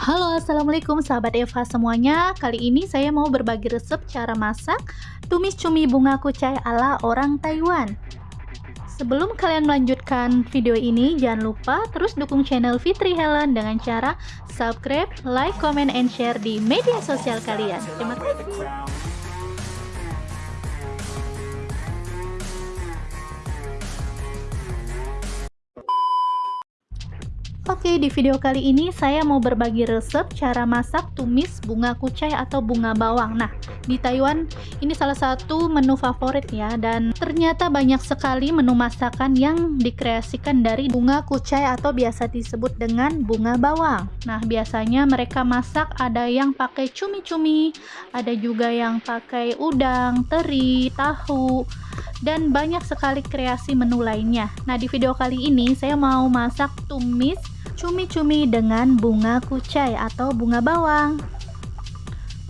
Halo assalamualaikum sahabat Eva semuanya. Kali ini saya mau berbagi resep cara masak Tumis cumi bunga kucai ala orang Taiwan. Sebelum kalian melanjutkan video ini Jangan lupa terus dukung channel Fitri Helen Dengan cara subscribe, like, comment, and share di media sosial kalian. Terima kasih Di video kali ini saya mau berbagi resep cara masak tumis bunga kucai atau bunga bawang. Nah, di Taiwan ini salah satu menu favorit ya dan ternyata banyak sekali menu masakan yang dikreasikan dari bunga kucai atau biasa disebut dengan bunga bawang. Nah, biasanya mereka masak ada yang pakai cumi-cumi, ada juga yang pakai udang, teri, tahu, dan banyak sekali kreasi menu lainnya. Nah, di video kali ini saya mau masak tumis cumi-cumi dengan bunga kucai atau bunga bawang.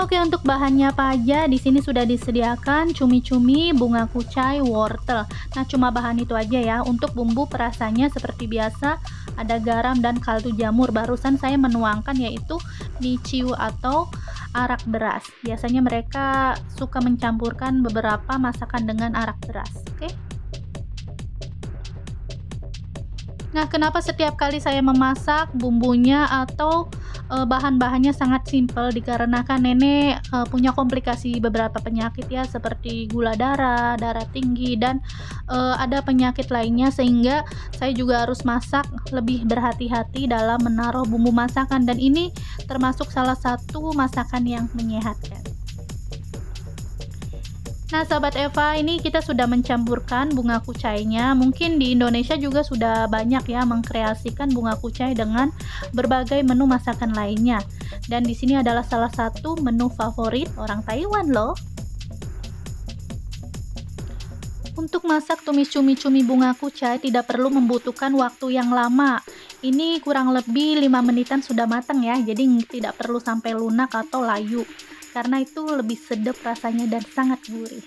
Oke, untuk bahannya apa aja? Di sini sudah disediakan cumi-cumi, bunga kucai, wortel. Nah, cuma bahan itu aja ya. Untuk bumbu perasanya seperti biasa, ada garam dan kaldu jamur. Barusan saya menuangkan yaitu niciu atau arak beras. Biasanya mereka suka mencampurkan beberapa masakan dengan arak beras. Oke. Nah, kenapa setiap kali saya memasak bumbunya atau e, bahan-bahannya sangat simpel? Dikarenakan nenek e, punya komplikasi beberapa penyakit ya seperti gula darah, darah tinggi dan e, ada penyakit lainnya. Sehingga saya juga harus masak lebih berhati-hati dalam menaruh bumbu masakan. Dan ini termasuk salah satu masakan yang menyehatkan. Nah, sahabat Eva, ini kita sudah mencampurkan bunga kucainya. Mungkin di Indonesia juga sudah banyak ya mengkreasikan bunga kucai dengan berbagai menu masakan lainnya. Dan di sini adalah salah satu menu favorit orang Taiwan loh. Untuk masak tumis cumi-cumi bunga kucai tidak perlu membutuhkan waktu yang lama. Ini kurang lebih 5 menitan sudah matang ya, jadi tidak perlu sampai lunak atau layu karena itu lebih sedap rasanya dan sangat gurih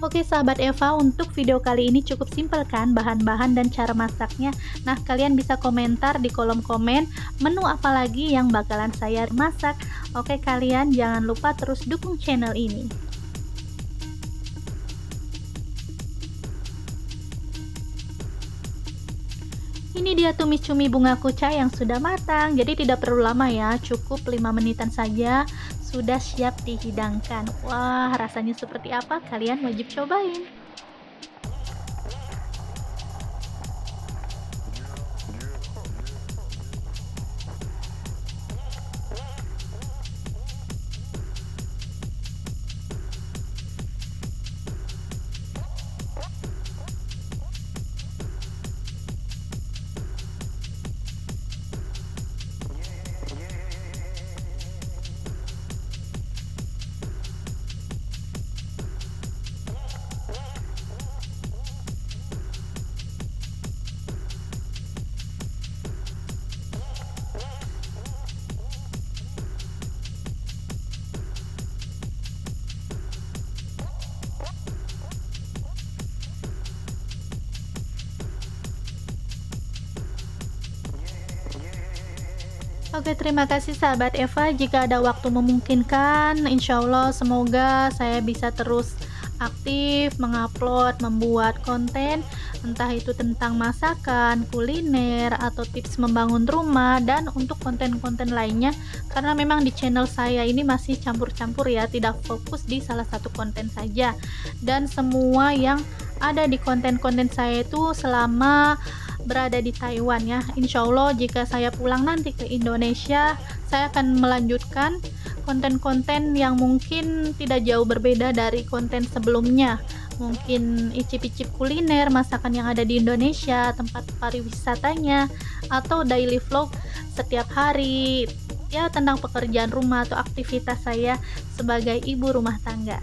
Oke sahabat Eva, untuk video kali ini cukup simpel kan bahan-bahan dan cara masaknya. Nah, kalian bisa komentar di kolom komen menu apa lagi yang bakalan saya masak. Oke, kalian jangan lupa terus dukung channel ini. Ini dia tumis cumi bunga kucai yang sudah matang, jadi tidak perlu lama ya, cukup 5 menitan saja sudah siap dihidangkan. Wah, rasanya seperti apa? Kalian wajib cobain. Oke, terima kasih sahabat Eva. Jika ada waktu memungkinkan, insya Allah semoga saya bisa terus aktif mengupload, membuat konten, entah itu tentang masakan, kuliner, atau tips membangun rumah, dan untuk konten-konten lainnya. Karena memang di channel saya ini masih campur-campur ya, tidak fokus di salah satu konten saja. Dan semua yang ada di konten-konten saya itu selama berada di Taiwan ya. Insya Allah jika saya pulang nanti ke Indonesia saya akan melanjutkan konten-konten yang mungkin tidak jauh berbeda dari konten sebelumnya. Mungkin icip-icip kuliner masakan yang ada di Indonesia tempat pariwisatanya atau daily vlog setiap hari. Ya tentang pekerjaan rumah atau aktivitas saya sebagai ibu rumah tangga